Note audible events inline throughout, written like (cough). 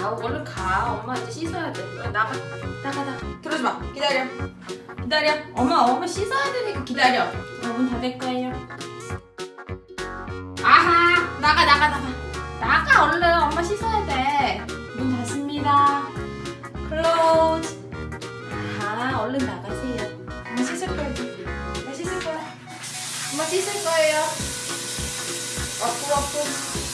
엄마 이제 씻어야 돼. 어, 나가, 나가, 나가. 들어오지 마. 기다려. 기다려. 엄마, 엄마 씻어야 되니까 기다려. 어, 문 닫을 거예요. 아하, 나가, 나가, 나가. 나가, 얼른. 엄마 씻어야 돼. 문 닫습니다. close. 아하, 얼른 나가세요. 엄마 씻을 거예요. 엄마 씻을 거야. 엄마 씻을 거예요. 와프, 와프.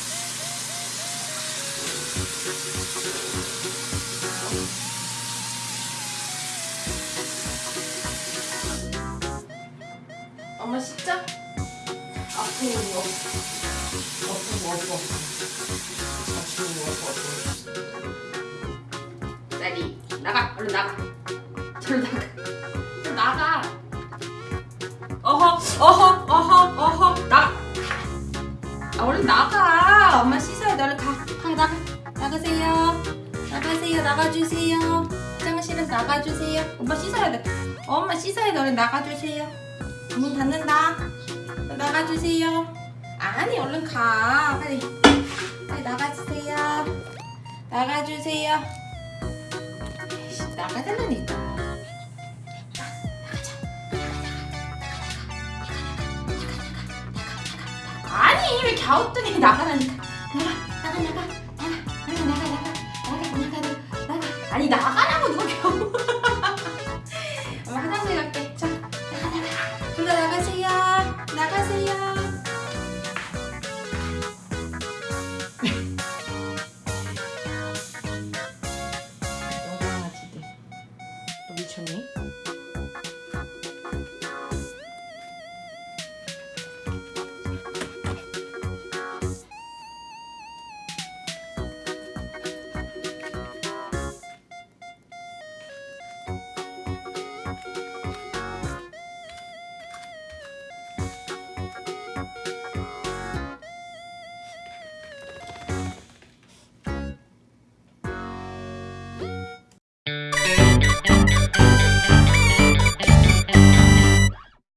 엄마 씻자. 아프고 아프고 아프고 아프고 쌀이 나가 얼른 나가. 저리 나가. 저 나가. 어허 어허 어허 어허. 나가. 아 얼른 나가. 엄마 씻어야 돼 얼른 가, 가 나가. 나가세요. 나가세요. 나가주세요 화장실에서 나가주세요 엄마 씻어야 돼 엄마 씻어야 돼 얼른 나가주세요 문 닫는다 나가주세요 아니 얼른 가 빨리 빨리 나가주세요 나가주세요 나가달라니까. 아니 왜 갸우뚱이 나가라니까. 나가 나가 나가 나가 나가 아니 나가라고 누가 겨우. (laughs) 엄마 화장실 갈게. 자 나가 둘 다 나가세요. 나가세요. 영광아 기대. 너 미쳤니?